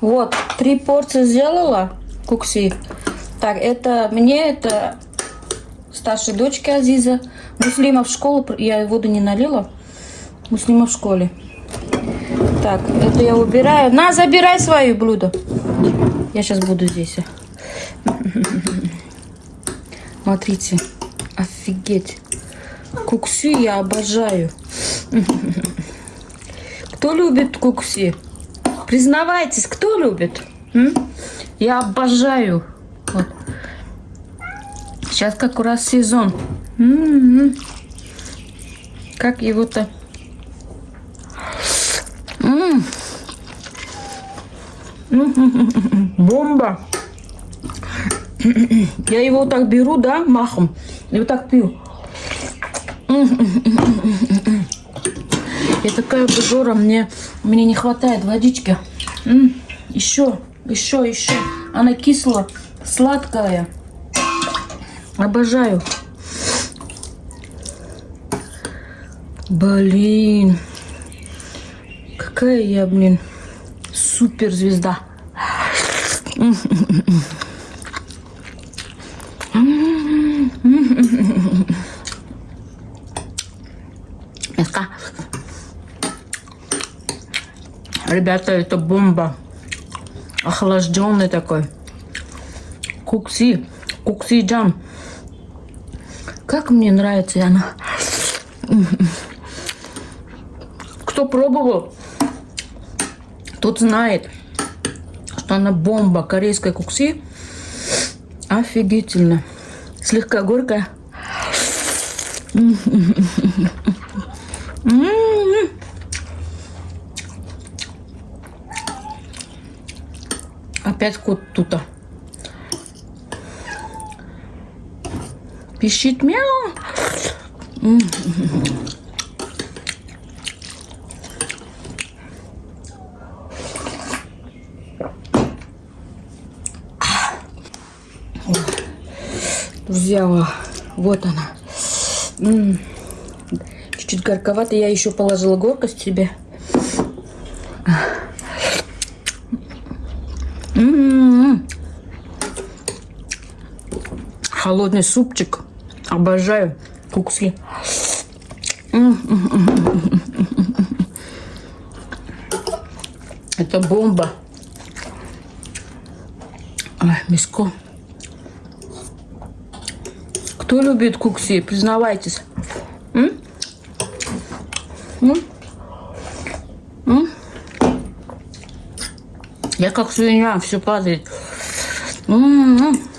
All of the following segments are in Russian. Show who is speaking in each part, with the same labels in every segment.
Speaker 1: Вот, три порции сделала кукси. Так, это мне, это старшей дочке Азиза. Муслима в школу, я воду не налила. Муслима в школе. Так, это я убираю. На, забирай свое блюдо. Я сейчас буду здесь. Смотрите, офигеть. Кукси я обожаю. Кто любит кукси? Признавайтесь, кто любит? М? Я обожаю. Вот. Сейчас как раз сезон. М -м -м. Как его-то... Бомба! Я его так беру, да, махом, и вот так пью. Я такая обжора, мне, мне не хватает водички. Еще, еще, еще. Она кисло, сладкая. Обожаю. Блин. Какая я, блин, суперзвезда. Ребята, это бомба. Охлажденный такой. Кукси. Кукси джам. Как мне нравится она. Кто пробовал, тот знает, что она бомба корейской кукси. Офигительно. Слегка горькая. Опять кот тута. Пищит мяу. Взяла. Вот она. Чуть-чуть горьковато. Я еще положила горкость себе. Холодный супчик. Обожаю кукси. Это бомба. Ой, миско. Кто любит кукси? Признавайтесь. М? М? М? Я как свинья, все падает. М -м -м.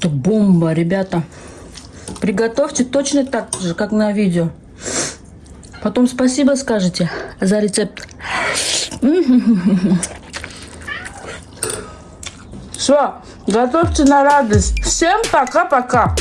Speaker 1: Это бомба, ребята. Приготовьте точно так же, как на видео. Потом спасибо скажете за рецепт. Все, готовьте на радость. Всем пока-пока.